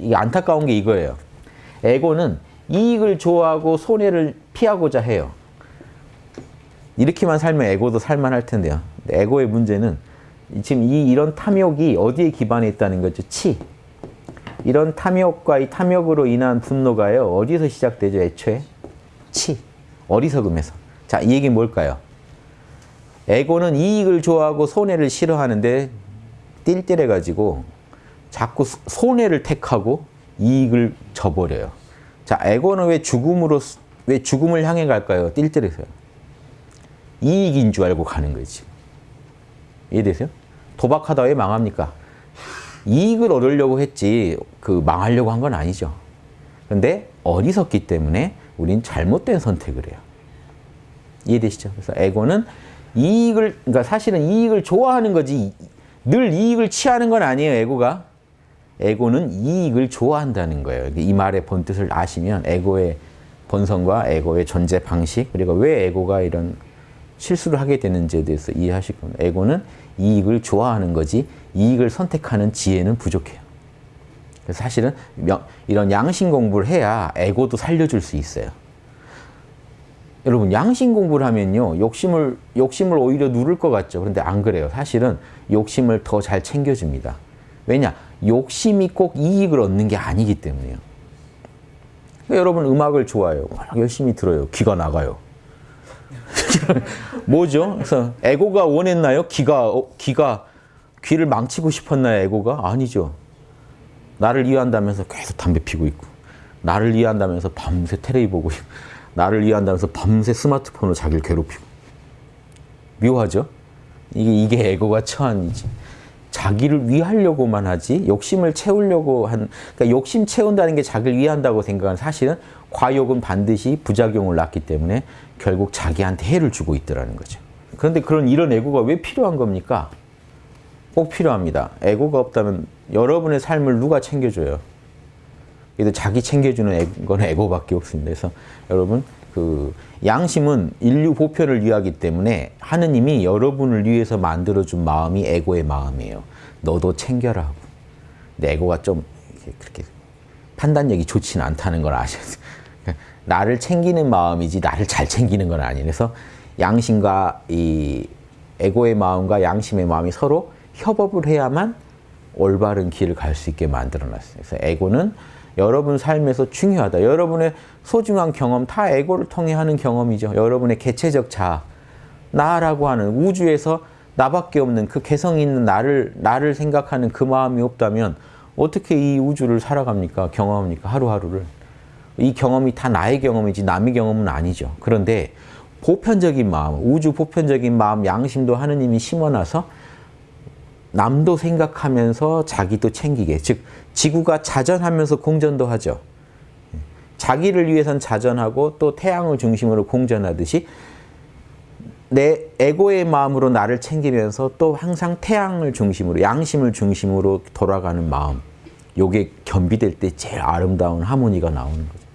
이게 안타까운 게 이거예요. 에고는 이익을 좋아하고 손해를 피하고자 해요. 이렇게만 살면 에고도 살만할 텐데요. 에고의 문제는 지금 이 이런 탐욕이 어디에 기반해 있다는 거죠? 치. 이런 탐욕과 이 탐욕으로 인한 분노가요. 어디서 시작되죠? 애초에? 치. 어리석음에서. 자, 이 얘기는 뭘까요? 에고는 이익을 좋아하고 손해를 싫어하는데 띨띨해가지고 자꾸 손해를 택하고 이익을 저버려요. 자, 에고는 왜 죽음으로 왜 죽음을 향해 갈까요? 띨띨해서요. 이익인 줄 알고 가는 거지. 이해되세요? 도박하다 왜 망합니까? 이익을 얻으려고 했지 그 망하려고 한 건 아니죠. 그런데 어리석기 때문에 우린 잘못된 선택을 해요. 이해되시죠? 그래서 에고는 이익을 그러니까 사실은 이익을 좋아하는 거지 늘 이익을 취하는 건 아니에요. 에고가. 에고는 이익을 좋아한다는 거예요. 이 말의 본뜻을 아시면 에고의 본성과 에고의 존재 방식 그리고 왜 에고가 이런 실수를 하게 되는지에 대해서 이해하실 겁니다. 에고는 이익을 좋아하는 거지 이익을 선택하는 지혜는 부족해요. 그래서 사실은 이런 양심 공부를 해야 에고도 살려줄 수 있어요. 여러분 양심 공부를 하면요 욕심을 욕심을 오히려 누를 것 같죠. 그런데 안 그래요. 사실은 욕심을 더 잘 챙겨줍니다. 왜냐 욕심이 꼭 이익을 얻는 게 아니기 때문에요. 그러니까 여러분 음악을 좋아해요. 열심히 들어요. 귀가 나가요. 뭐죠? 그래서 에고가 원했나요? 귀가 어, 귀가 귀를 망치고 싶었나요? 에고가 아니죠. 나를 이해한다면서 계속 담배 피고 있고, 나를 이해한다면서 밤새 테레비 보고 있고, 나를 이해한다면서 밤새 스마트폰으로 자기를 괴롭히고. 묘하죠? 이게 이게 에고가 처한이지. 자기를 위하려고만 하지 욕심을 채우려고 한 그러니까 욕심 채운다는 게 자기를 위한다고 생각하는 사실은 과욕은 반드시 부작용을 낳기 때문에 결국 자기한테 해를 주고 있더라는 거죠. 그런데 그런 이런 에고가 왜 필요한 겁니까? 꼭 필요합니다. 에고가 없다면 여러분의 삶을 누가 챙겨줘요? 그래도 자기 챙겨주는 건 에고밖에 없습니다. 그래서 여러분 그 양심은 인류 보편을 위하기 때문에 하느님이 여러분을 위해서 만들어준 마음이 에고의 마음이에요. 너도 챙겨라 하고. 근데 에고가 좀 그렇게 판단력이 좋지는 않다는 걸 아셔야 돼요. 나를 챙기는 마음이지 나를 잘 챙기는 건 아니에요. 그래서 양심과 이 에고의 마음과 양심의 마음이 서로 협업을 해야만 올바른 길을 갈 수 있게 만들어놨어요. 그래서 에고는 여러분 삶에서 중요하다. 여러분의 소중한 경험, 다 에고를 통해 하는 경험이죠. 여러분의 개체적 자아, 나라고 하는 우주에서 나밖에 없는 그 개성 있는 나를, 나를 생각하는 그 마음이 없다면 어떻게 이 우주를 살아갑니까? 경험합니까? 하루하루를. 이 경험이 다 나의 경험이지 남의 경험은 아니죠. 그런데 보편적인 마음, 우주 보편적인 마음, 양심도 하느님이 심어놔서 남도 생각하면서 자기도 챙기게. 즉 지구가 자전하면서 공전도 하죠. 자기를 위해선 자전하고 또 태양을 중심으로 공전하듯이 내 에고의 마음으로 나를 챙기면서 또 항상 태양을 중심으로 양심을 중심으로 돌아가는 마음 요게 겸비될 때 제일 아름다운 하모니가 나오는 거죠.